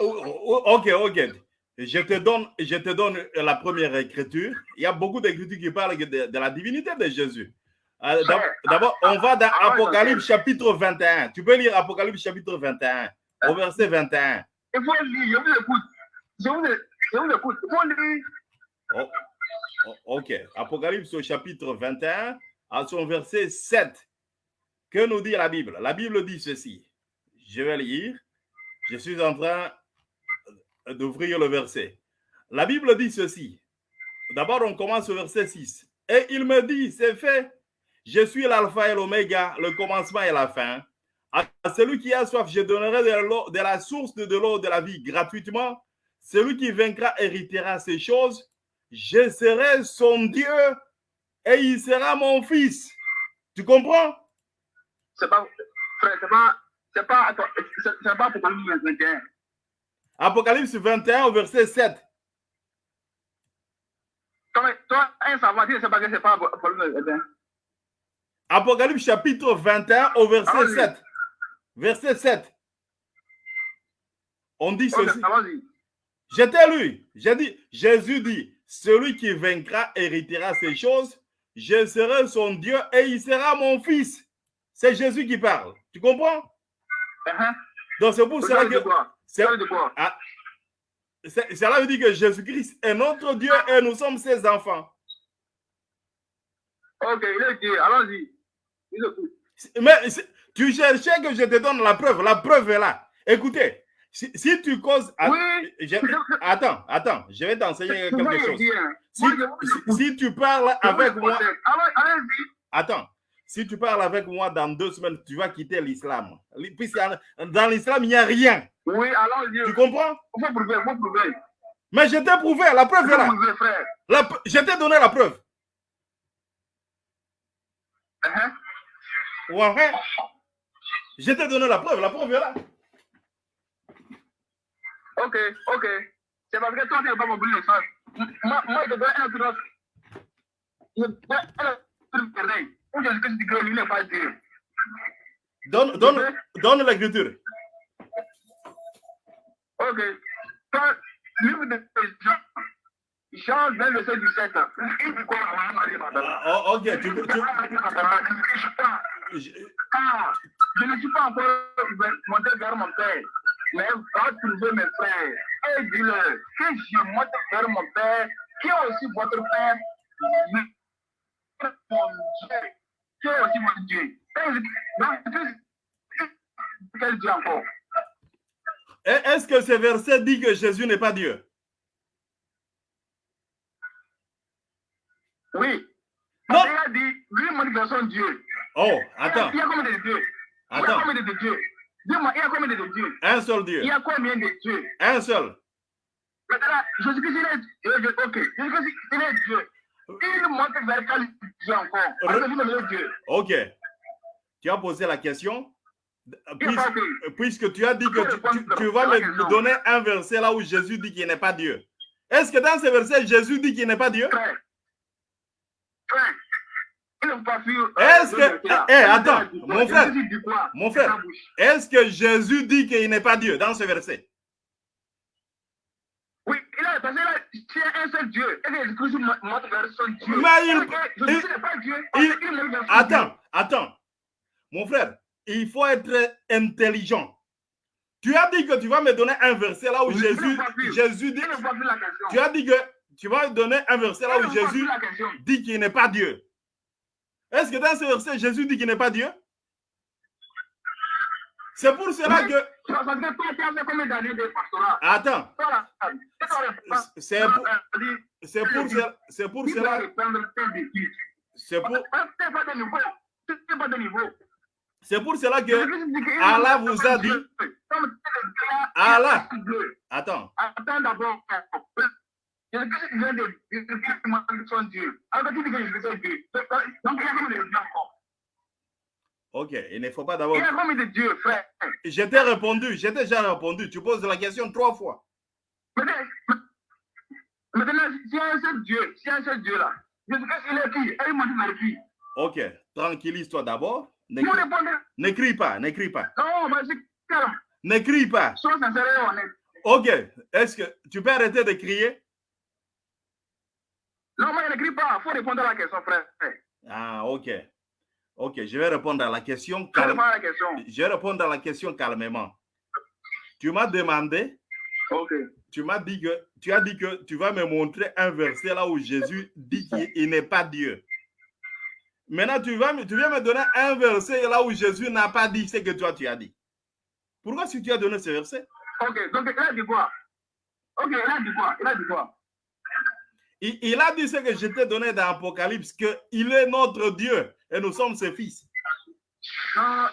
Ok, ok. Je te, donne, je te donne la première écriture. Il y a beaucoup d'écritures qui parlent de, la divinité de Jésus. Euh, d'abord, on va dans ah Apocalypse chapitre 21. Tu peux lire Apocalypse chapitre 21, au verset 21. Il faut lire, je vous écoute. Je vous, écoute. Il faut lire. Oh, oh, ok. Apocalypse au chapitre 21, à son verset 7. Que nous dit la Bible? La Bible dit ceci. Je vais lire. Je suis en train d'ouvrir le verset. La Bible dit ceci. D'abord, on commence au verset 6. Et il me dit, c'est fait. Je suis l'alpha et l'oméga, le commencement et la fin. À celui qui a soif, je donnerai de, la source de l'eau de la vie gratuitement. Celui qui vaincra héritera ces choses. Je serai son Dieu et il sera mon fils. Tu comprends? C'est pas, c'est pas, c'est pas, pas Apocalypse 21. Apocalypse 21 au verset 7. Toi, un savoir, c'est pas que c'est pas Apocalypse 21. Apocalypse chapitre 21 au verset 7. Verset 7. On dit ceci. J'étais lui. J'ai dit, Jésus dit, celui qui vaincra héritera ces choses. Je serai son Dieu et il sera mon fils. C'est Jésus qui parle. Tu comprends? Uh-huh. Donc c'est pour cela que. Ah, cela veut dire que Jésus-Christ est notre Dieu et nous sommes ses enfants. Ok, il est Dieu. Allons-y. Mais tu cherchais que je te donne la preuve. La preuve est là. Écoutez, si, tu causes. Oui. attends, attends, je vais t'enseigner quelque chose. Si, tu parles avec moi. Attends, si tu parles avec moi dans deux semaines, tu vas quitter l'islam. Dans l'islam, il n'y a rien. Oui, alors Tu comprends? Prouver, il faut prouver. Mais je t'ai prouvé, la preuve est là. La, je t'ai donné la preuve. Uh -huh. Ouais. Je t'ai donné la preuve, la preuve est là. Ok, ok. C'est parce que toi, tu n'as pas compris le sens. Moi, moi, je donne un truc. Je te donne un truc donne l'écriture. Ok. Quand livre de Jean, Jean 20, verset 17. Il dit quoi? Ok, tu peux. Tu... Je... Ah, je ne suis pas encore monté vers mon père, mais va trouver mes frères et dis-leur que je monte vers mon père, qui est aussi votre père, mon Dieu, qui est aussi mon Dieu. Quel Dieu encore est-ce que ce verset dit que Jésus n'est pas Dieu? Oui. Non. Il a dit, lui, mon Dieu. Oh, attends. Il y a combien de dieux? Il y a combien de dieux? Dis-moi, il y a combien de dieux? Un seul Dieu. Il y a combien de dieux? Un seul. Maintenant, Jésus-Christ, il est Dieu. Ok, Jésus-Christ, il est Dieu. Il montre vers quel Dieu encore? Parce que lui, Dieu. Ok. Tu as posé la question? puisque, tu as dit que tu, vas me donner un verset là où Jésus dit qu'il n'est pas Dieu. Est-ce que dans ce verset, Jésus dit qu'il n'est pas Dieu? Est-ce que... Eh, attends, mon frère, mon frère, est-ce que Jésus dit qu'il n'est pas Dieu dans ce verset? Qu'il a un seul Dieu. Et Jésus montre son Dieu? Mais il... Jésus n'est pas Dieu? Attends, attends. Mon frère, il faut être intelligent. Tu as dit que tu vas me donner un verset là où Jésus, Jésus dit. Tu as dit que tu vas me donner un verset là où Jésus dit qu'il n'est pas Dieu. Est-ce que dans ce verset, Jésus dit qu'il n'est pas Dieu? C'est pour cela que. Attends. C'est pour, c'est pour, c'est pour cela. C'est pour. C'est pour cela que Allah vous a dit. Allah. Attends. Attends d'abord. Ok, il ne faut pas d'abord. Il de Dieu, frère. Je t'ai répondu, je t'ai déjà répondu. Tu poses la question trois fois. Maintenant, si un seul Dieu, si un seul Dieu là, je sais qu'il est qui? Il m'a dit qui? Ok, tranquillise-toi d'abord. N'écris pas, n'écris pas. Non, mais c'est crie pas. Sois sincère et honnête. Ok. Est-ce que tu peux arrêter de crier? Non, ne crie pas. Il faut répondre à la question, frère. Ah, ok. Ok, je vais répondre à la question. Calme- réponds à la question. Je vais répondre à la question calmement. Tu m'as demandé, Ok. tu m'as dit que, tu as dit que tu vas me montrer un verset là où Jésus dit qu'il il n'est pas Dieu. Maintenant, tu, vas, me- tu viens me donner un verset là où Jésus n'a pas dit ce que toi tu as dit. Pourquoi si tu as donné ce verset? Ok. Donc, il a dit quoi? Ok, il a dit quoi? Il a dit quoi? Il, il a dit ce que je t'ai donné dans Apocalypse, qu'il est notre Dieu et nous sommes ses fils. Euh,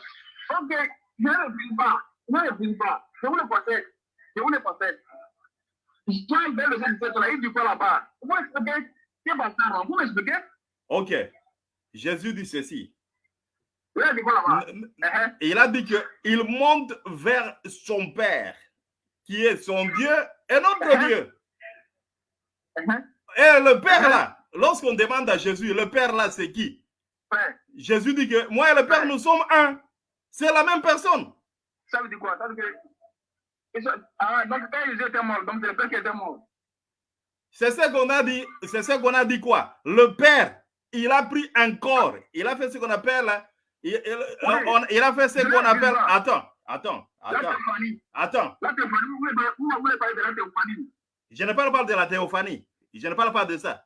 ok. Je ne réponds pas. Je ne réponds pas. Je vous le possède. Je vous le possède. Toi, il le verset 17 là. Il dit quoi là-bas? Vous m'expliquez? Ça, non Vous m'expliquez? Ok. Jésus dit ceci. Il a dit quoi là-bas? N- n- Uh-huh. Il a dit qu'il monte vers son Père, qui est son Dieu et notre Dieu. Uh-huh. Et le Père là, lorsqu'on demande à Jésus, le Père là, c'est qui? Jésus dit que moi et le Père, nous sommes un. C'est la même personne. ça veut dire quoi? Ça veut dire que. Ah, donc quand ils étaient morts, donc c'est le père qui était mort. C'est ce qu'on a dit. C'est ce qu'on a dit quoi? Le Père, il a pris un corps. Il a fait ce qu'on appelle. Il, il- on- il a fait ce qu'on appelle. Attends, attends, La attends, théophanie. attends. La théophanie, vous voulez, pas- vous voulez parler de la théophanie. Je ne parle pas de la théophanie. Je ne parle pas de ça.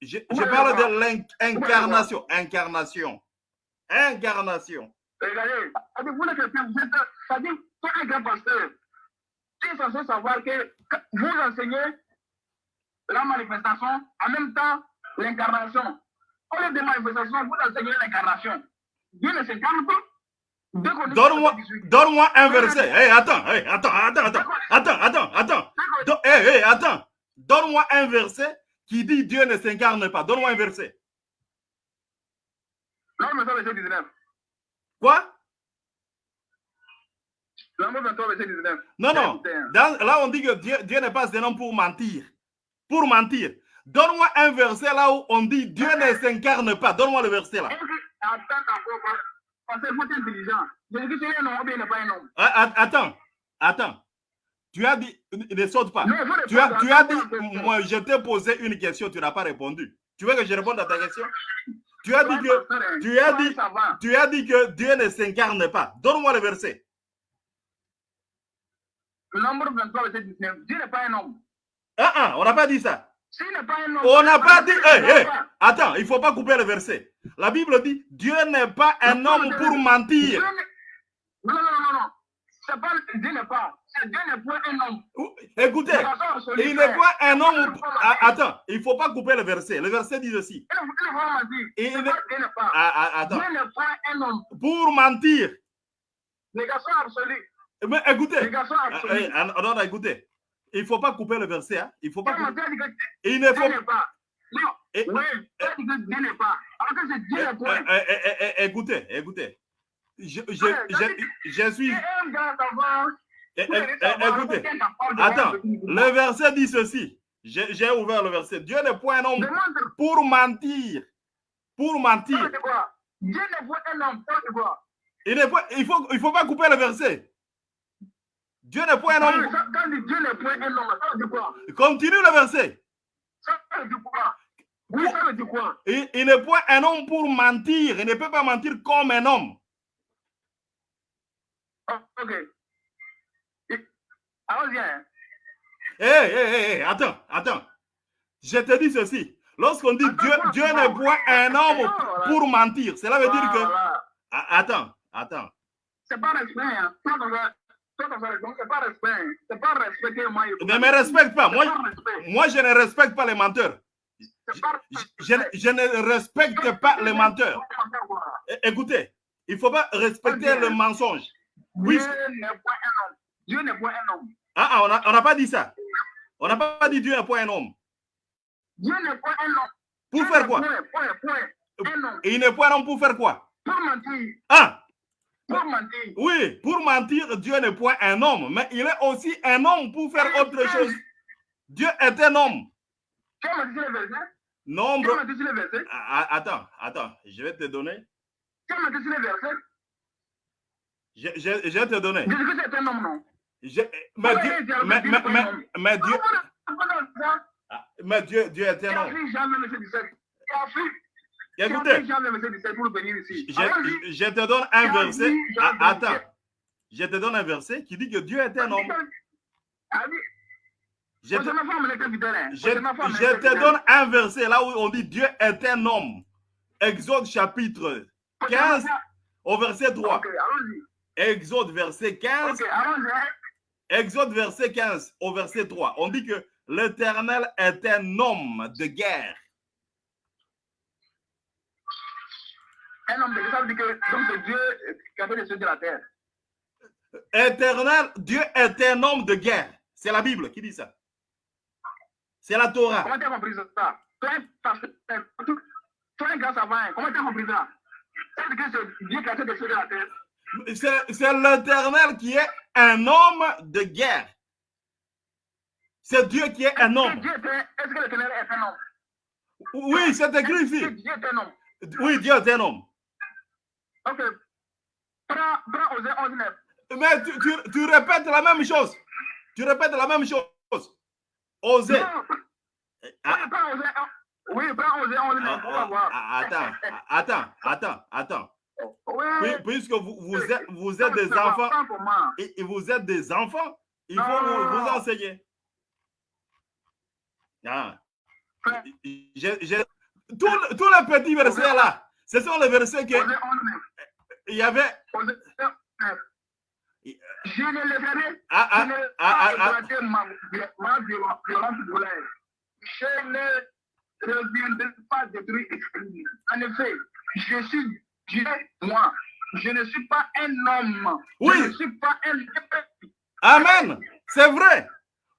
Je, je parle de l'incarnation. Incarnation. Incarnation. Regardez, ça dit, vous les chrétiens, vous êtes. Un grand pasteur, tu es censé savoir que vous enseignez la manifestation, en même temps, l'incarnation. Au lieu de manifestation, vous enseignez l'incarnation. Dieu ne s'incarne pas. Donne-moi donne-moi un verset. Hey, attends, hey, attends, attends, attends, attends, attends, attends. Do- hey, hey, attends. Donne-moi un verset qui dit Dieu ne s'incarne pas. Donne-moi un verset. L'homme 23, verset 19. Quoi? L'homme 23, verset 19. Non, non. Dans- là, on dit que Dieu, Dieu n'est pas un homme pour mentir. Pour mentir. Donne-moi un verset là où on dit Dieu ne s'incarne pas. Donne-moi le verset là. Attends, attends, Tu as dit, ne saute pas. Non, Tu as, tu as dit, moi, je t'ai posé une question, tu n'as pas répondu. Tu veux que je réponde à ta question? Tu as dit que, tu as dit- tu as dit que Dieu ne s'incarne pas. Donne-moi le verset. Nombre 23, verset 19. Dieu n'est pas un homme. Ah, ah, on n'a pas dit ça. S'il n'est pas un homme. On n'a pas dit. Hey, hey, attends, il ne faut pas couper le verset. La Bible dit Dieu n'est pas un homme pour mentir. non, non, non, non. C'est pas Dieu n'est pas. C'est Dieu n'est pas un homme. Écoutez, il n'est pas un homme. Ne attends, il ne faut pas couper le verset. Le verset dit ceci. Il ne n'est- pas. Ah, ah, attends. Dieu n'est pas un homme. Pour mentir. Négation absolue. Mais écoutez. Négation absolue. non, écoutez. Il ne faut pas couper le verset. Hein. Il faut pas couper. Il ne faut pas. Non. Et- Oui, Dieu que Dieu n'est pas. Alors que c'est Dieu Eh, n'est pas. eh, eh, eh, eh, écoutez, écoutez. Je, je, Ouais, je, je suis. Eh, eh, eh, écoutez, attends. le verset dit ceci. J'ai ouvert le verset. Dieu n'est point un homme pour mentir. Pour mentir. Dieu n'est pas un homme, quoi? Il ne faut, il faut, il faut pas couper le verset. Dieu n'est point un homme. Quand Dieu n'est pas un homme, ça veut dire quoi? Continue le verset. Ça veut dire quoi? Oui, ça veut dire quoi? Il, il n'est point un homme pour mentir. Il ne peut pas mentir comme un homme. Ok. Allons-y. hein. Hé, hé, hé, attends, attends. Je te dis ceci. Lorsqu'on dit Attends, Dieu, Dieu n'est point un homme Voilà. pour mentir, cela veut dire que. Ah, Attends, attends. C'est pas respect. Hein. C'est pas respect. hein. C'est pas respecter moi. Ne me respecte pas. Moi, moi, je ne respecte pas les menteurs. Pas Je, je- ne respecte pas les menteurs. Écoutez, il ne faut pas respecter le mensonge. Oui. Dieu n'est pas un homme. Dieu n'est pas un homme. Ah, ah, on n'a pas dit ça. On n'a pas dit Dieu n'est point un homme. Dieu n'est pas un homme. Pour Dieu faire quoi? Point, point, point. Un homme. Et il n'est point un homme pour faire quoi? Pour mentir. Ah, Pour mentir. oui, pour mentir, Dieu n'est point un homme, mais il est aussi un homme pour faire autre chose. Dieu est un homme. Tu as sur le verset Tu Nombre. as menti sur le verset Attends, attends, je vais te donner. Tu as sur le verset Je, je, te donner. Jésus-Christ est un homme, non Je- mais, Dieu, mais, mais, mais, mais Dieu, ah, mais Dieu, Dieu est un homme. pris Jean le verset 17 Qui a pris qui a Écoutez, pris Jean le verset 17 pour venir ici je, te donne un verset. Ah, attends, je te donne un verset qui dit que Dieu est un homme. Je te, hein. je, je te donne un verset là où on dit Dieu est un homme. Exode chapitre Posez ma 15 femme. au verset 3. Ok, allons-y. Exode verset 15 Ok, allons-y. hein. Exode verset 15 au verset 3, on dit que l'Éternel est un homme de guerre. Un homme de Dieu, ça veut dire que donc c'est Dieu qui a fait les cieux de la terre. Éternel, Dieu est un homme de guerre. C'est la Bible qui dit ça. C'est la Torah. Comment tu as compris ça? Toi, pasteur, toi, un grand savant, comment tu as compris ça? Ça veut dire que c'est Dieu qui a fait les cieux de la terre. C'est l'Éternel qui est un homme de guerre. C'est Dieu qui est un homme. Est-ce que l'éternel est un homme? Oui, c'est écrit ici. Dieu est un homme? Oui, Dieu est un homme. Ok. Prends, prends Osée 11, 9. Mais tu, tu- tu répètes la même chose. Tu répètes la même chose. Non, Ah, oui, prends Osée 11. Oui, prends Osée 11, 9. On va ah, voir. ah, attends, attends, attends, attends. Oui. Puis- Puisque vous, vous êtes, vous êtes des enfants, et, vous êtes des enfants, il faut vous, enseigner. Ah. Je- je- tous, le- tous les petits versets là, ce sont les versets que Osée 11, 9. il y avait. Osée 11, 9. Je ne laisserai Ah, ah, ah, ah, ah. ma, ma colère. Je ne reviendrai pas détruire. En effet, je suis Dieu, moi. Je ne suis pas un homme. Oui. Je ne suis pas un Amen. C'est vrai.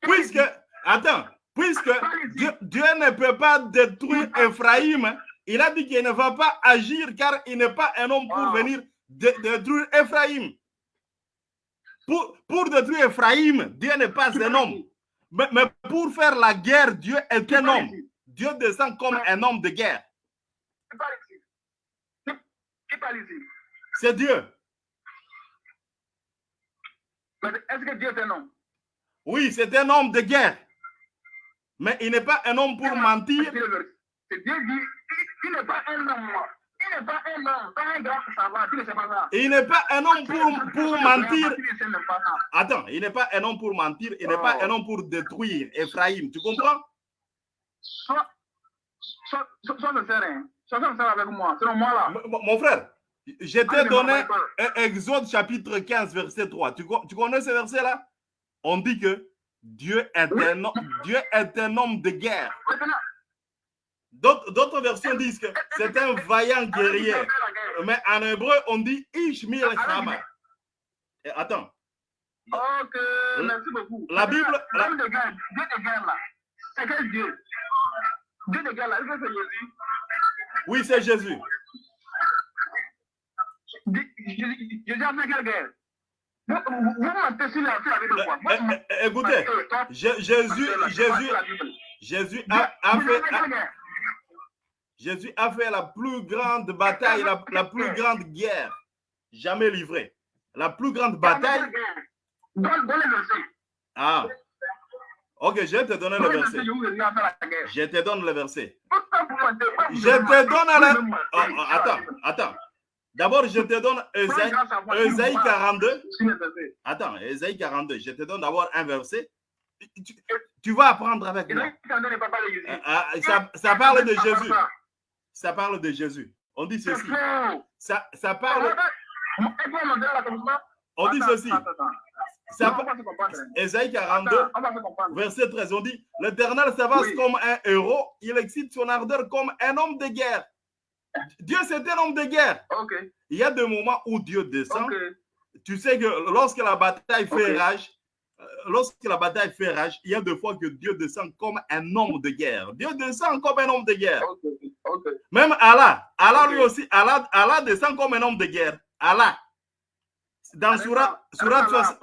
Puisque, attends, puisque Dieu, Dieu ne peut pas détruire Ephraïm, il a dit qu'il ne va pas agir car il n'est pas un homme pour venir dé- détruire Ephraïm. Pour, pour détruire Ephraïm, Dieu n'est pas un homme. Mais, mais pour faire la guerre, Dieu est un homme. Dieu descend comme un homme de guerre. Qui parle ici Qui- Qui parle ici C'est Dieu. Mais Est-ce que Dieu est un homme Oui, c'est un homme de guerre. Mais il n'est pas un homme pour mentir. Le Dieu dit, il, n'est pas un homme. Il n'est pas un homme, pas un grand savant, tu ne sais pas ça. Il n'est pas un homme pour, pour mentir. Attends, il n'est pas un homme pour mentir, il n'est pas Oh. un homme pour détruire Ephraïm. Tu comprends sois sincère, hein. Sincère avec moi. Selon moi, là. Mon frère, je Ah, t'ai donné Exode chapitre 15, verset 3. Tu, co- tu connais ce verset-là? On dit que Dieu est, Oui. un, homme- Dieu est un homme de guerre. D'autres versions disent que c'est un vaillant guerrier. Mais en hébreu, on dit Ishmael Allez-y. Shama. Et Attends, Ok, merci beaucoup. La Bible- L'homme de guerre, Dieu de guerre, là. C'est quel Dieu Dieu de guerre, là. Est-ce que c'est Jésus oui, c'est Jésus. Jésus a fait quelle guerre Vous, mentez sur la, la Bible, Euh, quoi. euh, Moi, euh, écoutez, Jésus, Jésus. Jésus a, fait, Jésus a fait la plus grande bataille, la, la plus grande guerre jamais livrée. La plus grande bataille. Le. Ah. Ok, je vais te donner le Donne le verset. je te donne le verset. Je te donne la- Oh, oh, attends, attends. D'abord, je te donne parle 42. sur le verset Attends, Ésaïe 42. Je te donne d'abord un verset. Tu, tu vas apprendre avec moi. Ésaïe 42 n'est pas parlé de Jésus. Ah, ah, ça, ça parle de Jésus. Ça parle de Jésus. On dit ceci. Ça, ça parle. On dit ceci. Ça. Ésaïe 42. Attends, on va se comprendre. Verset 13, on dit L'Éternel s'avance Oui. comme un héros, il excite son ardeur comme un homme de guerre. Dieu, c'est un homme de guerre. Il y a des moments où Dieu descend. Tu sais que lorsque la bataille fait rage, euh, lorsque la bataille fait rage, il y a des fois que Dieu descend comme un homme de guerre. Dieu descend comme un homme de guerre. Même Allah, Allah lui aussi, Allah, Allah descend comme un homme de guerre. Allah. Dans Surat, Surat 60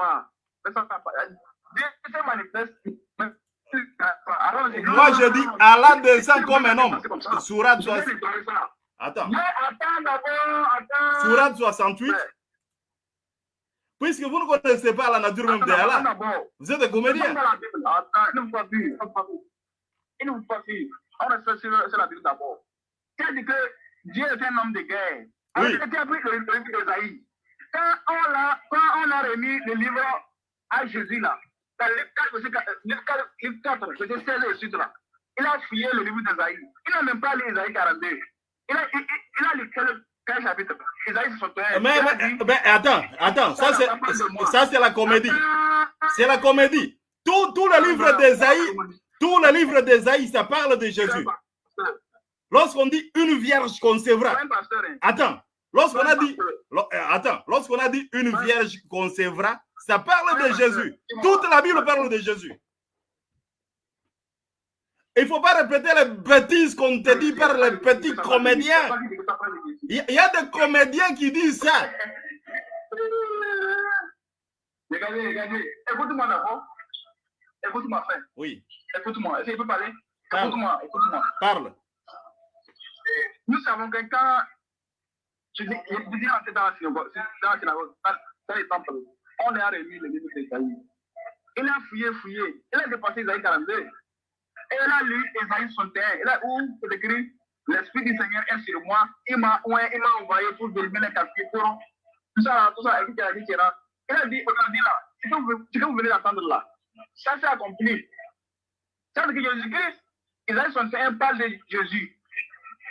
Moi je dis Allah descend comme un homme. Surat Je vais 60 déclarer ça. Attends. Surat 68, Ouais. Puisque vous ne connaissez pas la nature même d'Allah, vous êtes des comédiens. Il ne faut pas. Il. Il suivre. On reste sur, la Bible d'abord. Dit que Dieu est un homme de guerre. Oui. tu as pris le livre a, quand on a remis le livre à Jésus là, dans le 4, verset 4, livre 4, livre 4, verset 16 et suite là, il a fouillé le livre d'Esaïe. Il n'a même pas lu Esaïe 42. Il a, il, a lu quel, chapitre? Esaïe 61. Mais, mais- attends, attends, ça c'est ça c'est la comédie. C'est la comédie. Tout, tout le livre d'Ésaïe, tout le livre d'Ésaïe, ça parle de Jésus. Lorsqu'on dit une vierge concevra, hein. attends, lorsqu'on a dit, euh, attends, lorsqu'on a dit une vierge concevra, ça parle de Jésus. Toute la Bible parle de Jésus. Il ne faut pas répéter les bêtises qu'on te dit par les petits comédiens. Il y a- des comédiens qui disent ça. Regardez, regardez. Écoute-moi d'abord. Écoute-moi, frère. Oui, Écoute-moi. Est-ce que je peux parler? Parle. Écoute-moi, écoute-moi. parle. Nous savons que quand je dis, je dis dans la synagogue, dans les temples, on a remis le livre d'Esaïe. Il a fouillé, fouillé. Il a dépassé Esaïe 42. Et il a lu Esaïe 61. Il a où c'est écrit L'Esprit du Seigneur est sur moi. Il m'a envoyé pour délivrer les captifs. pour Tout ça, tout ça, etc. etc. Il a dit, aujourd'hui là, ce que vous, venez d'entendre là, ça s'est accompli. Ça veut dire que Jésus-Christ, Esaïe 61 parle de Jésus.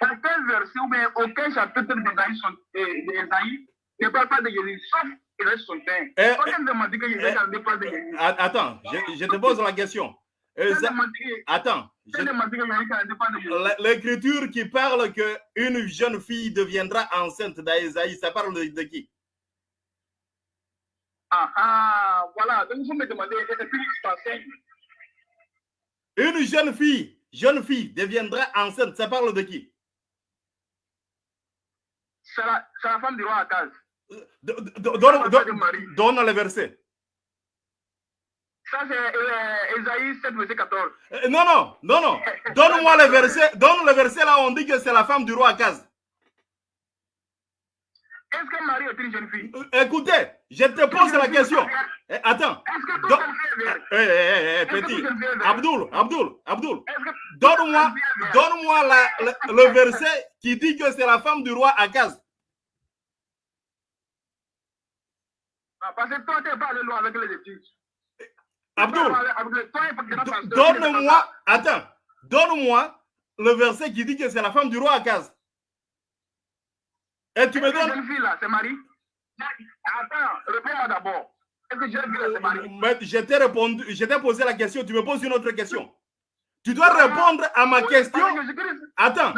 Aucun verset ou bien aucun chapitre d'Esaïe sont- euh, ne parle pas de Jésus, sauf Esaïe 61. Eh, On vient de demander que Esaïe 42 parle de Jésus. A- Attends, je, je te pose la question. Attends, on vient de je- demander que Esaïe 42 parle de Jésus. l- l'écriture qui parle que une jeune fille deviendra enceinte d'Aïsaïe, ça parle de, de qui? Ah, ah, voilà. Donc, vous me demandez, Une jeune fille, jeune fille deviendra enceinte, ça parle de qui? C'est la, la femme du roi Akaz. Do- do- donne, donne- donne le verset. Ça, c'est Esaïe 7, verset 14. Euh, Non, non, non, non. Donne-moi le verset. Donne le verset là où on dit que c'est la femme du roi Akaz. Est-ce que Marie est une jeune fille? Euh, Écoutez, je te pose la question. Eh, attends. Est-ce que tout est Eh, eh, eh, eh, petit. Abdul, Abdul, Abdul. Donne-moi, le, le verset qui dit que c'est la femme du roi Akaz. Ah, Parce que toi, tu n'es pas allé loin avec les études. Abdul, donne-moi, attends, donne-moi le verset qui dit que c'est la femme du roi Akaz. Et tu me donnes. jeune fille là, c'est Marie Attends, réponds-moi d'abord. Est-ce que jeune fille là, c'est Marie? Mais je t'ai répondu, je t'ai posé la question, tu me poses une autre question. Tu dois répondre à ma question. Attends,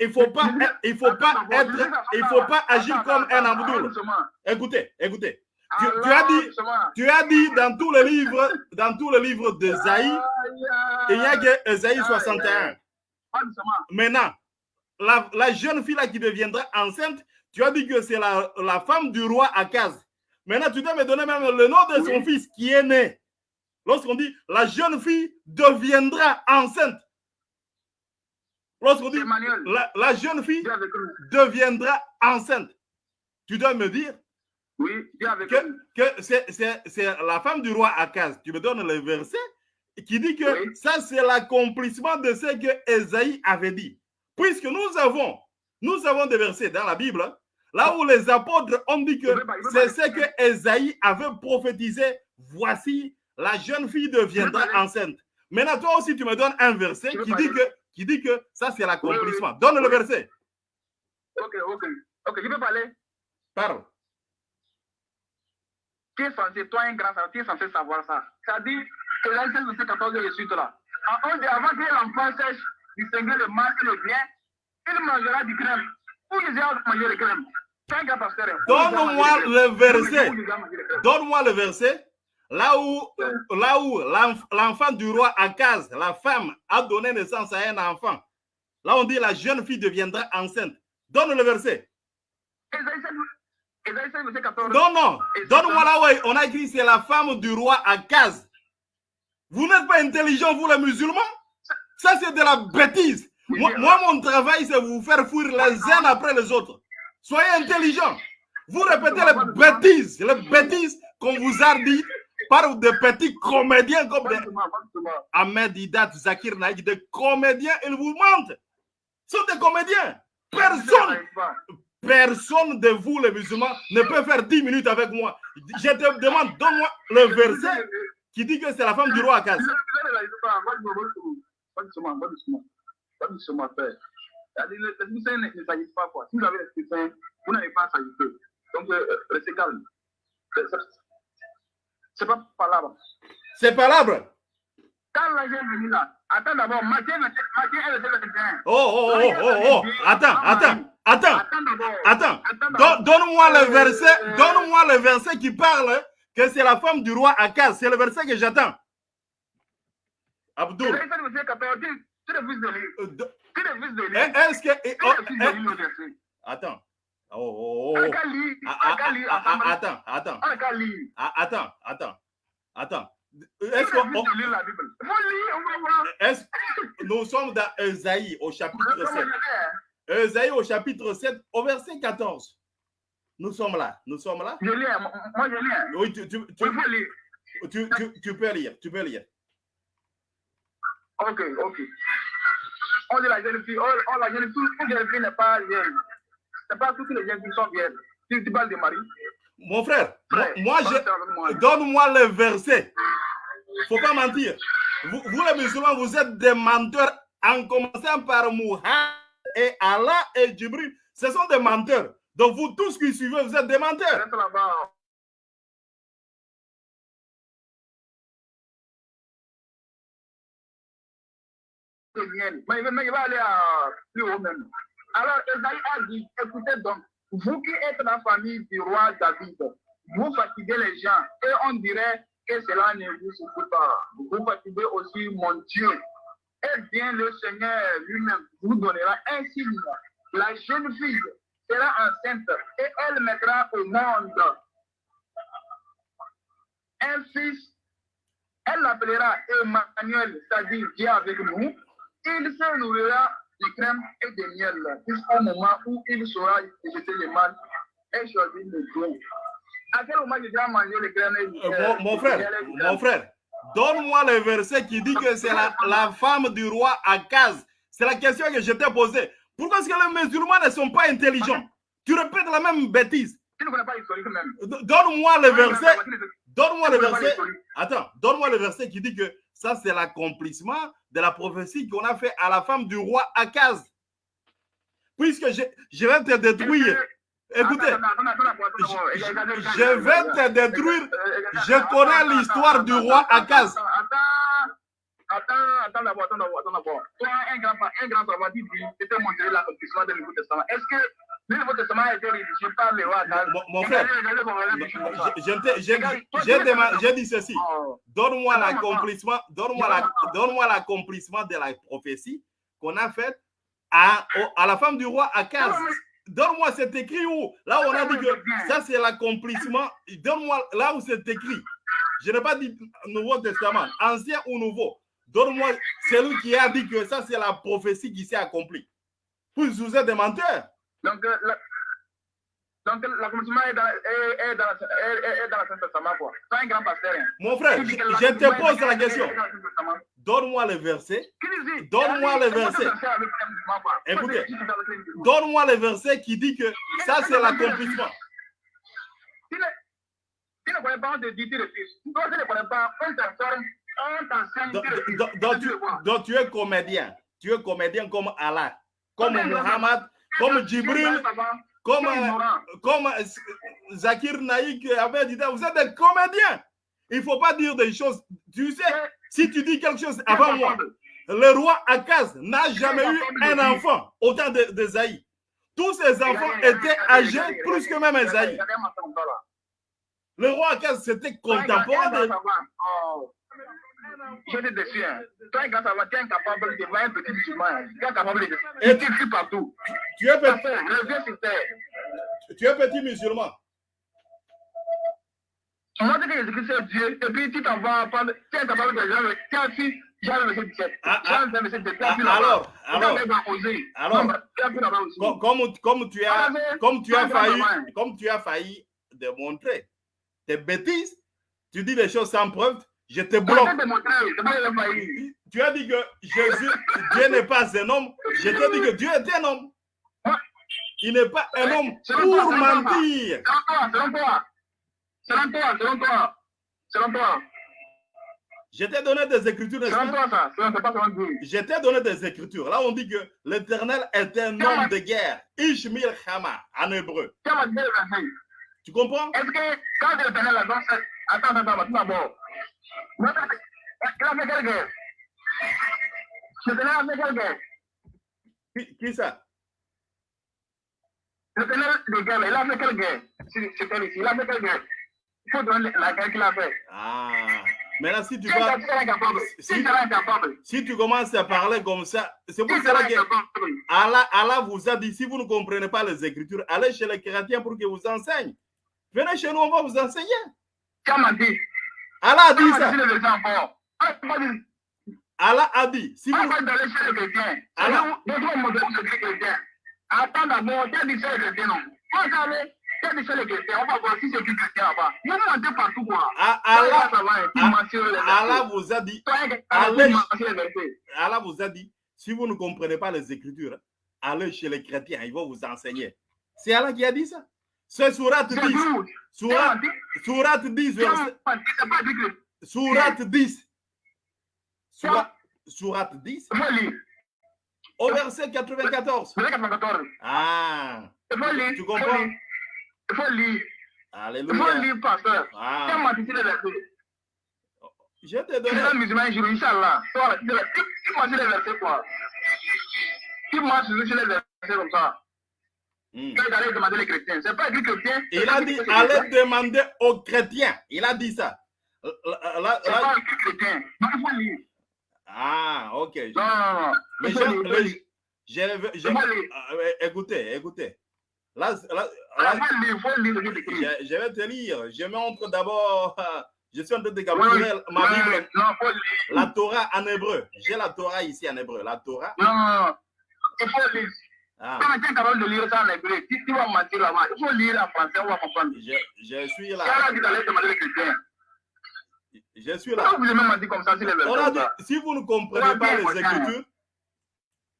il faut pas, il faut pas être, il faut pas agir comme un doucement. Écoutez, écoutez. Tu, as dit, tu as dit dans tous les livres, dans tous les livres d'Esaïe, Aïe, il n'y a que Esaïe Aïe, 61. Pas doucement. Maintenant, la, la jeune fille là qui deviendra enceinte, tu as dit que c'est la, la femme du roi Akaz. Maintenant, tu dois me donner même le nom de son Oui. fils qui est né. Lorsqu'on dit la jeune fille deviendra enceinte. Lorsqu'on dit Emmanuel, la, la jeune fille deviendra enceinte, tu dois me dire Oui, dis avec que, c'est la femme du roi Akaz. Tu me donnes le verset qui dit que Oui. ça, c'est l'accomplissement de ce que Esaïe avait dit. Puisque nous avons, nous avons des versets dans la Bible, là où les apôtres ont dit que c'est ce que Esaïe avait prophétisé. Voici, la jeune fille deviendra enceinte. Maintenant, toi aussi, tu me donnes un verset qui dit que, qui dit que ça, c'est l'accomplissement. Donne le verset. Ok, ok. Ok, je peux parler? Parle. Tu es censé, toi, un grand savant, tu es censé savoir ça. Ça dit que là, c'est le verset 14 et suite là. En- avant que l'enfant sèche distinguer le mal et le bien, il mangera du crème. Où Jésus a mangé le crème? Donne-moi le verset. Donne-moi le verset. Là où, l'enfant du roi Akaz, la femme, a donné naissance à un enfant. Là, on dit la jeune fille deviendra enceinte. Donne le verset. Ésaïe 7, Ésaïe 7, verset 14. Non, non. Donne-moi là où on a écrit c'est la femme du roi Akaz. Vous n'êtes pas intelligents, vous les musulmans? Ça, c'est de la bêtise. Moi, moi, mon travail, c'est vous faire fuir les uns après les autres. Soyez intelligents. Vous répétez les bêtises, les bêtises qu'on vous a dit par des petits comédiens comme des Ahmed Idat, Zakir Naïk, des comédiens, ils vous mentent. Ce sont des comédiens. Personne, personne de vous, les musulmans, ne peut faire 10 minutes avec moi. Je te demande, donne-moi le verset qui dit que c'est la femme du roi Akaz. Les ne s'agissent pas. Quoi. Si vous avez les dessin, vous n'avez pas à s'agiter. Donc, euh, restez calme. C'est pas palabre. C'est palabre. Quand la jeune venue là, attends d'abord, Matthieu, Matthieu est le terrain. Oh, oh, oh, oh, oh, attends, attends, attends, attends. Donne-moi le verset, donne-moi le verset qui parle que c'est la femme du roi Akaz. C'est le verset que j'attends. Abdul. De lire. Est-ce que. Lire le verset. Attends. Oh, oh, oh. Attends, attends, attends. Attends, attends, attends. Est-ce que on... lire la Bible? Est-ce nous sommes dans Esaïe au chapitre 7. Esaïe au chapitre 7 au verset 14. Nous sommes là. Nous sommes là. Je lis. Moi je lis. Oui, tu, tu, tu, tu, tu, tu peux lire. Tu peux lire. Ok, ok. On dit la jeune fille, oh, oh la jeune fille, une jeune fille n'est pas jeune. C'est pas toutes les jeunes filles sont vieilles. Tu, tu parles de Marie. Mon frère, moi, je... donne-moi le verset. Faut pas mentir. Vous, vous, les musulmans, vous êtes des menteurs en commençant par Muhammad et Allah et Jibril. Ce sont des menteurs. Donc vous tous qui suivez, vous êtes des menteurs. Reste là-bas. Mais il va aller à plus haut même. Alors, Esaïe a dit, écoutez donc, vous qui êtes la famille du roi David, vous fatiguez les gens et on dirait que cela ne vous suffit pas. Vous fatiguez aussi mon Dieu. Eh bien, le Seigneur lui-même vous donnera un signe. La jeune fille sera enceinte et elle mettra au monde un fils. Elle l'appellera Emmanuel, c'est-à-dire Dieu avec nous. Il se nourrira de crème et de miel jusqu'au moment où il saura le mal et choisir le. À quel moment il dois manger le crème et euh, mon, mon frère, mon frère, donne-moi le verset qui dit que c'est la, la, femme du roi Akaz. C'est la question que je t'ai posée. Pourquoi est-ce que les musulmans ne sont pas intelligents? Tu répètes la même bêtise. Tu ne connais pas l'historique même. Donne-moi le verset. Donne-moi le verset. Attends, donne-moi le verset qui dit que ça, c'est l'accomplissement de la prophétie qu'on a fait à la femme du roi Akaz. Puisque je, je vais te détruire. Écoutez, je, vais te détruire. Je connais l'histoire du roi Akaz. Attends, attends d'abord, attends d'abord, attends d'abord. Toi, un grand, un grand savoir dit, je te montrer l'accomplissement du Nouveau Testament. Est-ce que roi Mon, frère, j'ai dit ceci. Donne-moi l'accomplissement, donne-moi l'accomplissement de la prophétie qu'on a faite à, à la femme du roi Akaz. Donne-moi cet écrit où, là où on a dit que ça c'est l'accomplissement. Donne-moi là où c'est écrit. Je n'ai pas dit Nouveau Testament, ancien ou nouveau. Donne-moi celui qui a dit que ça, c'est la prophétie qui s'est accomplie. Vous, vous êtes des menteurs. Donc, euh, la, donc l'accomplissement est dans, est, est dans, est, est dans l'Ancien Testament, quoi. C'est un grand pasteur. Hein. Mon frère, je, je te pose la question. Donne-moi le verset. Donne-moi le verset. Écoutez, donne-moi le verset qui dit que ça, c'est l'accomplissement. Tu ne connais pas, le fils. Toi, tu ne connais pas, on tu, donc, tu, es comédien. Tu es comédien comme Allah, comme Muhammad, comme Jibril, comme, comme Zakir Naïk avait dit, vous êtes des comédiens. Il ne faut pas dire des choses. Tu sais, si tu dis quelque chose avant moi, le roi Akaz n'a jamais eu un enfant au temps de, de Zaï. Tous ses enfants étaient âgés plus que même Zaï. Le roi Akaz, c'était contemporain de... Je te défie. Toi, grâce à toi, tu es incapable de voir un petit musulman. Tu es incapable de. Et tu cries partout. Tu es petit. Reviens sur terre. Tu es petit musulman. Moi, je dis que Jésus-Christ est Dieu. Et puis, tu t'en vas Tu es incapable de dire. Tu es assis. Jean verset 17. Ah, Jean verset 17. Ah, alors, alors, alors, com- comme, comme tu as, comme tu as failli, comme tu as failli démontrer tes bêtises, tu dis des choses sans preuve, je te bloque. Tu as dit que Jésus, Dieu n'est pas un homme. Je t'ai dit que Dieu est un homme. Il n'est pas un homme pour mentir. Selon toi, selon toi, selon toi, selon toi, Je t'ai donné des écritures, selon toi, ça, selon toi, pas selon Dieu. Je t'ai donné des écritures. Là, on dit que l'éternel est un homme de guerre. Ishmael Hama, en hébreu. Tu comprends? Est-ce que quand l'éternel attends, attends, attends, d'abord. Qui, qui ça? L'éternel de guerre, il a fait quelle guerre ici, il a fait quelle guerre Il faut donner la guerre qu'il a fait. Ah. Si tu Si vas, tu incapable, si Si- tu commences à parler comme ça, c'est pour cela que Allah, Allah vous a dit, si vous ne comprenez pas les écritures, allez chez les chrétiens pour qu'ils vous enseignent. Venez chez nous, on va vous enseigner. dit, Allah a dit ça. Ah, Allah a dit, si vous... d'aller chez les chrétiens. Chrétiens. Attends d'abord, tu as dit chez les chrétiens, non On va aller, tu as dit chez les chrétiens, on va voir si c'est qui chrétien là-bas. A un partout, quoi. Ah, Allah, Allah, Ah-. Allah vous a dit, Allez. Allah vous a dit, si vous ne comprenez pas les écritures, allez chez les chrétiens, ils vont vous enseigner. C'est Allah qui a dit ça? C'est Surat C'est 10. vous. Surat, Tu m'as dit, Surat 10, tu verset, m'as dit, c'est pas dit que Surat 10. Surat, Surat 10, il faut lire. au verset 94. Verset 94. Ah. Tu comprends? Il faut lire. Il faut Alléluia. lire, pasteur. Tu Ah, je t'ai Tu donné. seras musulman un jour, Inch'Allah. Toi, Tu tu- tu marches les versets, quoi. Tu marches sur les versets comme ça. Tu vas aller demander les chrétiens. C'est pas écrit chrétien. c'est Il a dit, allez demander aux chrétiens. Il a dit ça. Là- là- là- C'est là- pas écrit chrétien. Donc, il faut lire. Ah, ok. Non, écoutez, écoutez. Là, là, Ah, là, je, je vais te lire. Je montre d'abord. Je suis en train de Oui, capturer ma oui, Bible, Non, il faut lire. la Torah en hébreu. J'ai la Torah ici en hébreu. La Torah. Non, non, non. Il faut lire. Ah, Quand tu es capable de lire ça en hébreu, tu, tu vas mentir là-bas. Il faut lire en français, on va comprendre. je, je suis là. as dit d'aller demander les chrétiens. Je suis là. Pourquoi vous avez menti comme ça sur les versets On a comme dit, ça si vous ne comprenez pas les. Écritures,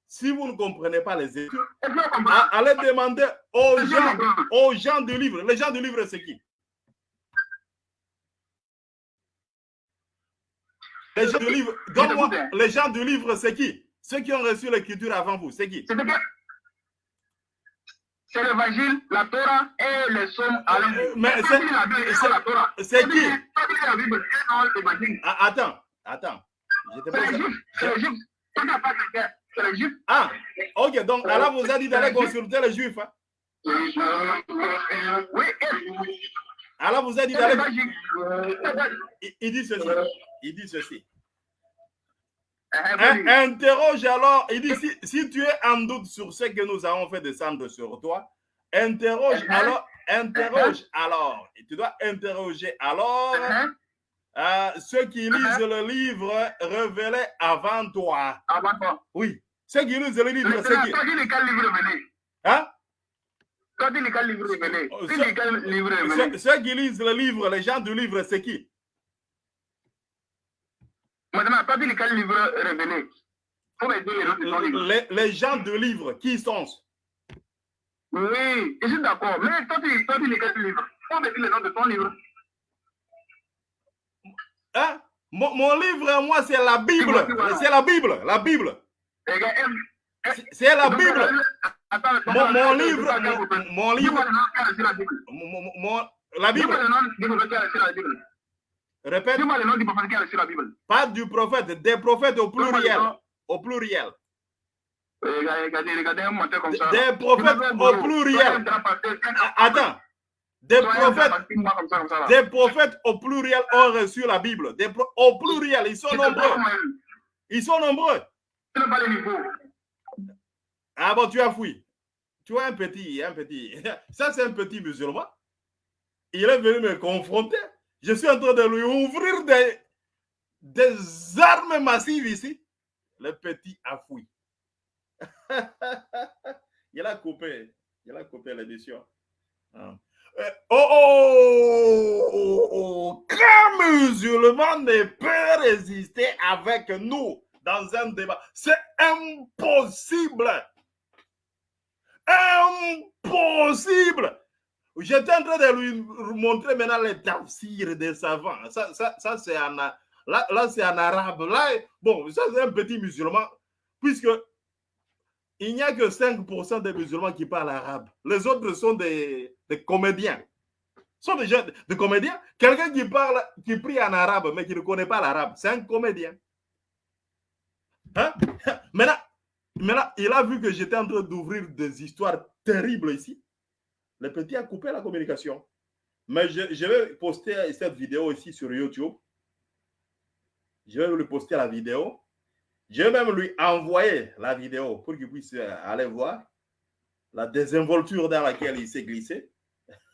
si vous ne comprenez pas les Écritures, Est-ce que vous comprenez a- allez demander aux gens, aux gens du livre. Les gens du livre, c'est qui? Les gens du livre, donne-moi, hein. les gens du livre, c'est qui? Ceux qui ont reçu l'écriture avant vous, c'est qui? C'est l'évangile, la Torah et les sommes à la mais c'est- la Torah. c'est qui? la Bible et non l'évangile. Ah, Attends, attends. C'est les juifs. C'est les juifs. C'est les juifs. Ah, ok, donc Allah vous a dit d'aller consulter les juifs. hein. Oui, et Allah vous a dit d'aller. il dit ceci. Il dit ceci. Euh, Hein, vas-y. interroge alors, il dit si, si tu es en doute sur ce que nous avons fait descendre sur toi, interroge Mhm. alors, interroge alors, et tu dois interroger alors Hein? euh, ceux qui lisent le livre révélé avant toi. Avant toi. Oui, ceux qui lisent le livre, c'est Maintenant, qui livre révélé? Hein? Livre Ceux, révélé? ceux qui lisent le livre, les gens du livre, c'est qui Maintenant, toi, tu lis quel livre révélé Faut me le nom de ton livre. les, les gens du livre, qui sont? Oui, je suis d'accord. Mais toi, tu, toi, tu lis quel livre? Faut me dire le nom de ton livre. hein? mon, mon livre, moi, c'est la Bible. C'est la Bible, la Bible. C'est- la Bible. Mon, mon livre, mon, mon livre, mon- la Bible, répète, Dis-moi le nom du prophète qui reçu la Bible. pas du prophète, des prophètes au pluriel, au pluriel. Regardez, regardez, regardez un menteur comme ça. Des prophètes au pluriel. Ah, Attends, des prophètes, des prophètes au pluriel ont reçu la Bible. Des au pluriel, ils sont nombreux. Ils sont nombreux. Ah bon, tu as fui. Tu vois un petit, un petit. Ça, c'est un petit musulman. Il est venu me confronter. Je suis en train de lui ouvrir des, des armes massives ici, le petit a fui. il a coupé, il a coupé l'édition. Ah. Euh, oh, oh, oh, oh, musulman ne peut résister avec nous dans un débat. C'est impossible. Impossible. J'étais en train de lui montrer maintenant les tafsirs des savants. Ça, ça, ça c'est en, là, là c'est en arabe. Là, bon, ça c'est un petit musulman, puisque il n'y a que 5% des musulmans qui parlent arabe. Les autres sont des, des comédiens. sont des, gens, des comédiens. Quelqu'un qui parle, qui prie en arabe, mais qui ne connaît pas l'arabe, c'est un comédien. Hein? Maintenant, maintenant, il a vu que j'étais en train d'ouvrir des histoires terribles ici. Le petit a coupé la communication. Mais je, vais poster cette vidéo ici sur YouTube. Je vais lui poster la vidéo. Je vais même lui envoyer la vidéo pour qu'il puisse aller voir la désinvolture dans laquelle il s'est glissé.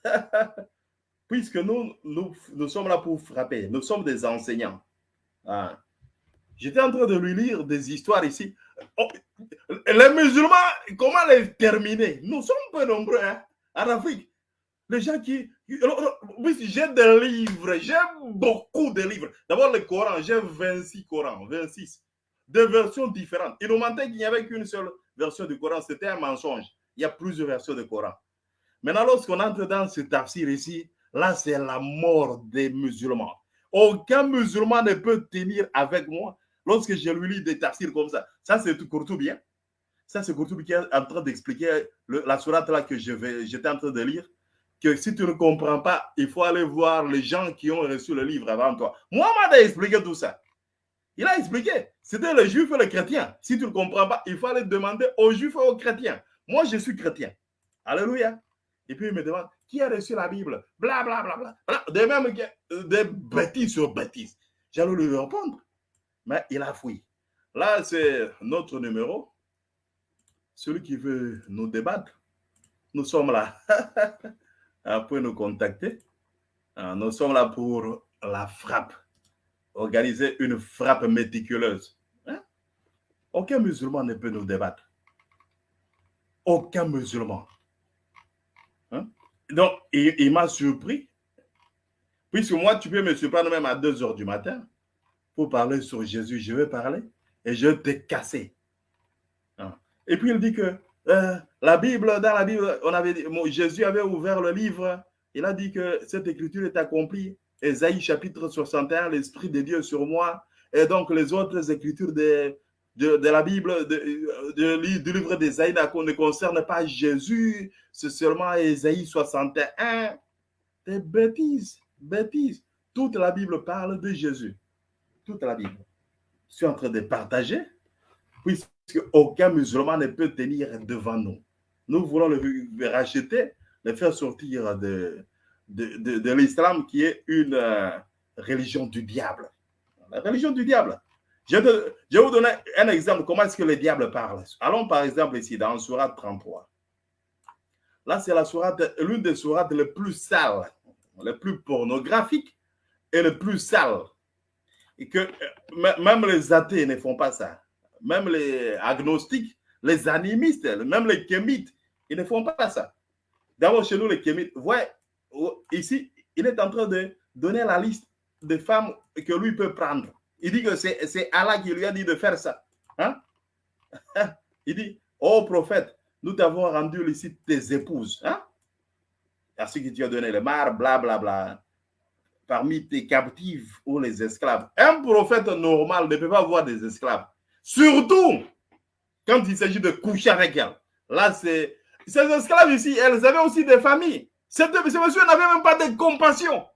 Puisque nous, nous, nous, sommes là pour frapper. Nous sommes des enseignants. Ah. J'étais en train de lui lire des histoires ici. Oh, les musulmans, comment les terminer? Nous sommes peu nombreux hein, en Afrique. Les gens qui... J'ai des livres, j'ai beaucoup de livres. D'abord, le Coran, j'ai 26 Corans, 26. De versions différentes. Il nous mentait qu'il n'y avait qu'une seule version du Coran. C'était un mensonge. Il y a plusieurs versions du Coran. Maintenant, lorsqu'on entre dans ce tafsir ici, là, c'est la mort des musulmans. Aucun musulman ne peut tenir avec moi Lorsque je lui lis des tafsirs comme ça, ça c'est tout bien? Ça c'est Courtoubi qui est en train d'expliquer la sourate là que j'étais en train de lire. Que si tu ne comprends pas, il faut aller voir les gens qui ont reçu le livre avant toi. Mohamed a expliqué tout ça. Il a expliqué. C'était les juifs et les chrétiens. Si tu ne comprends pas, il faut aller demander aux juifs et aux chrétiens. Moi, je suis chrétien. Alléluia. Et puis il me demande, qui a reçu la Bible? Bla, bla, bla, bla. Des mêmes des bêtises sur bêtises. J'allais lui répondre mais il a fui. Là, c'est notre numéro. Celui qui veut nous débattre, nous sommes là. Pouvez nous contacter. Ah, nous sommes là pour la frappe. Organiser une frappe méticuleuse. Hein? Aucun musulman ne peut nous débattre. Aucun musulman. Hein? Donc, il, m'a surpris. Puisque moi, tu peux me surprendre même à 2 heures du matin pour parler sur Jésus, je vais parler et je casser. Hein. Et puis il dit que euh, la Bible, dans la Bible, on avait Jésus avait ouvert le livre, il a dit que cette écriture est accomplie. Ésaïe chapitre 61, l'Esprit de Dieu sur moi. Et donc les autres écritures de, de, la Bible, de, du livre d'Ésaïe ne concernent pas Jésus, c'est seulement Ésaïe 61. Des bêtises, bêtises. Toute la Bible parle de Jésus toute la Bible. Je suis en train de partager, puisque aucun musulman ne peut tenir devant nous. Nous voulons le, racheter, le faire sortir de, de, l'islam qui est une euh, religion du diable. La religion du diable. Je, je, vais vous donner un exemple. Comment est-ce que le diable parle Allons par exemple ici dans Surat 33. Là, c'est la sourate, l'une des sourates les plus sales, les plus pornographiques et les plus sales et que euh, même les athées ne font pas ça. Même les agnostiques, les animistes, même les kémites, ils ne font pas ça. D'abord, chez nous, les kémites, voyez, ici, il est en train de donner la liste des femmes que lui peut prendre. Il dit que c'est Allah qui lui a dit de faire ça. Hein? Il dit, oh prophète, nous t'avons rendu ici tes épouses. Hein? À ce que tu as donné le mar, blablabla. Bla, bla parmi tes captives ou les esclaves. Un prophète normal ne peut pas avoir des esclaves. Surtout quand il s'agit de coucher avec elles. Là, c'est... Ces esclaves ici, elles avaient aussi des familles. Ces, monsieur n'avait même pas de compassion.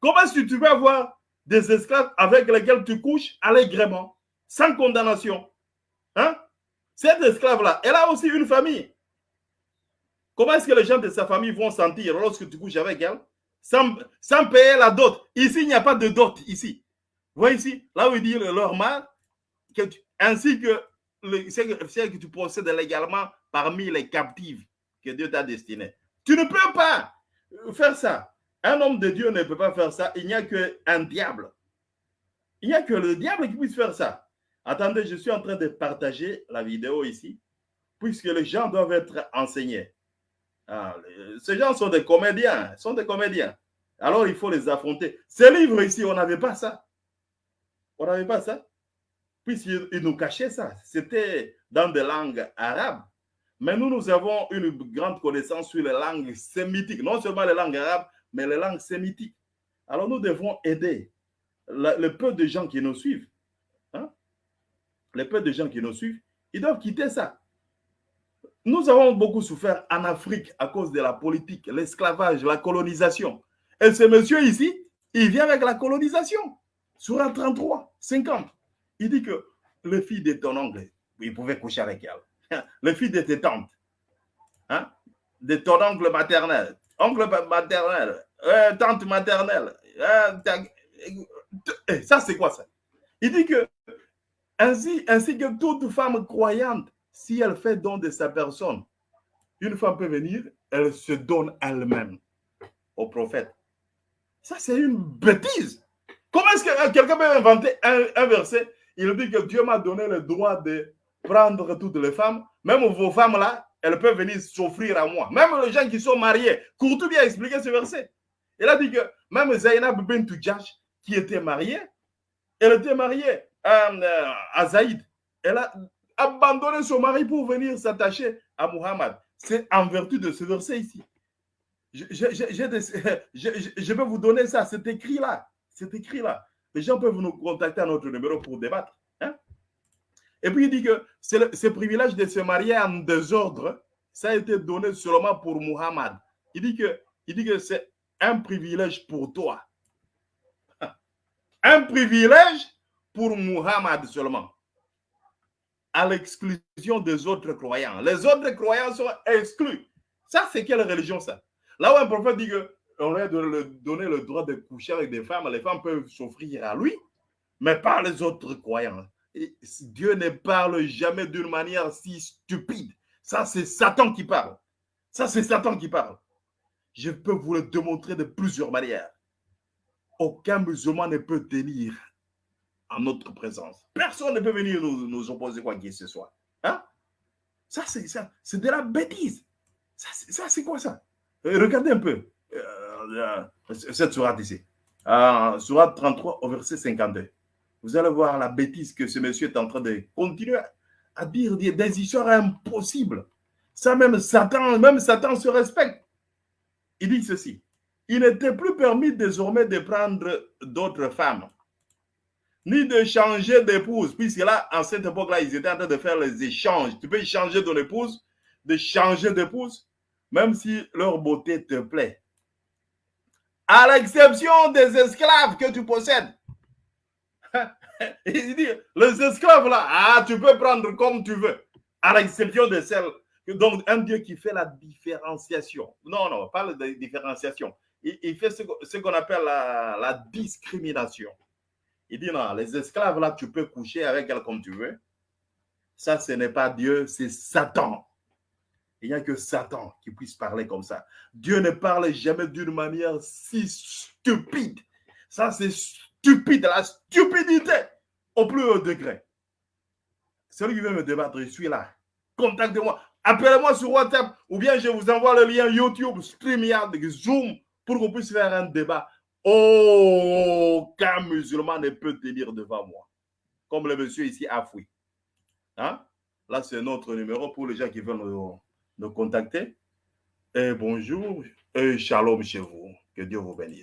Comment est-ce que tu peux avoir des esclaves avec lesquels tu couches allègrement, sans condamnation hein? Cette esclave-là, elle a aussi une famille. Comment est-ce que les gens de sa famille vont sentir lorsque tu couches avec elle? Sans, payer la dot. Ici, il n'y a pas de dot, ici. Vous voyez ici, là où il dit leur mal, ainsi que ce que tu possèdes légalement parmi les captives que Dieu t'a destiné. Tu ne peux pas faire ça. Un homme de Dieu ne peut pas faire ça. Il n'y a qu'un diable. Il n'y a que le diable qui puisse faire ça. Attendez, je suis en train de partager la vidéo ici, puisque les gens doivent être enseignés. Ah, ces gens sont des comédiens, sont des comédiens. Alors il faut les affronter. Ces livres ici, on n'avait pas ça. On n'avait pas ça. Puisqu'ils nous cachaient ça. C'était dans des langues arabes. Mais nous, nous avons une grande connaissance sur les langues sémitiques. Non seulement les langues arabes, mais les langues sémitiques. Alors nous devons aider le peu de gens qui nous suivent. Hein? Les peu de gens qui nous suivent, ils doivent quitter ça. Nous avons beaucoup souffert en Afrique à cause de la politique, l'esclavage, la colonisation. Et ce monsieur ici, il vient avec la colonisation. Sur un 33, 50. Il dit que le fils de ton oncle, il pouvait coucher avec elle. Le fils de tes tantes, hein, de ton oncle maternel, oncle maternel, euh, tante maternelle. Euh, ça, c'est quoi ça? Il dit que ainsi, ainsi que toute femme croyante, si elle fait don de sa personne, une femme peut venir, elle se donne elle-même au prophète. Ça, c'est une bêtise. Comment est-ce que euh, quelqu'un peut inventer un, verset Il dit que Dieu m'a donné le droit de prendre toutes les femmes, même vos femmes là, elles peuvent venir s'offrir à moi. Même les gens qui sont mariés. Courtou bien expliqué ce verset. Il a dit que même Zainab bint Jash, qui était mariée, elle était mariée à, euh, à Zaïd. Elle a abandonné son mari pour venir s'attacher à Muhammad. C'est en vertu de ce verset ici. Je, vais vous donner ça, c'est écrit là. C'est écrit là. Les gens peuvent nous contacter à notre numéro pour débattre. Hein. Et puis il dit que ce privilège de se marier en désordre, ça a été donné seulement pour Muhammad. Il dit que, il dit que c'est un privilège pour toi. Un privilège pour Muhammad seulement. À l'exclusion des autres croyants. Les autres croyants sont exclus. Ça, c'est quelle religion ça? Là où un prophète dit qu'on a de donner le droit de coucher avec des femmes, les femmes peuvent s'offrir à lui, mais pas les autres croyants. Dieu ne parle jamais d'une manière si stupide. Ça, c'est Satan qui parle. Ça, c'est Satan qui parle. Je peux vous le démontrer de plusieurs manières. Aucun musulman ne peut tenir en notre présence. Personne ne peut venir nous, opposer quoi que ce soit. Hein? Ça, c'est de la bêtise. Ça, c'est quoi ça? Euh, regardez un peu cette sourate ici. Euh, sourate 33 au verset 52. Vous allez voir la bêtise que ce monsieur est en train de continuer à dire des histoires impossibles. Ça, même Satan, même Satan se respecte. Il dit ceci. Il n'était plus permis désormais de prendre d'autres femmes, ni de changer d'épouse, puisque là, en cette époque-là, ils étaient en train de faire les échanges. Tu peux changer ton épouse, de changer d'épouse, même si leur beauté te plaît. À l'exception des esclaves que tu possèdes. Il dit, les esclaves là, ah, tu peux prendre comme tu veux. À l'exception de celles. Donc, un Dieu qui fait la différenciation. Non, non, pas la différenciation. Il, fait ce, qu'on appelle la, la, discrimination. Il dit, non, les esclaves là, tu peux coucher avec elles comme tu veux. Ça, ce n'est pas Dieu, c'est Satan. Il n'y a que Satan qui puisse parler comme ça. Dieu ne parle jamais d'une manière si stupide. Ça, c'est stupide, la stupidité au plus haut degré. Celui qui veut me débattre, je suis là. Contactez-moi. Appelez-moi sur WhatsApp ou bien je vous envoie le lien YouTube, StreamYard, Zoom pour qu'on puisse faire un débat. Aucun musulman ne peut tenir devant moi. Comme le monsieur ici a fui. Hein? Là, c'est notre numéro pour les gens qui veulent nous nous contacter. Et bonjour et shalom chez vous. Que Dieu vous bénisse.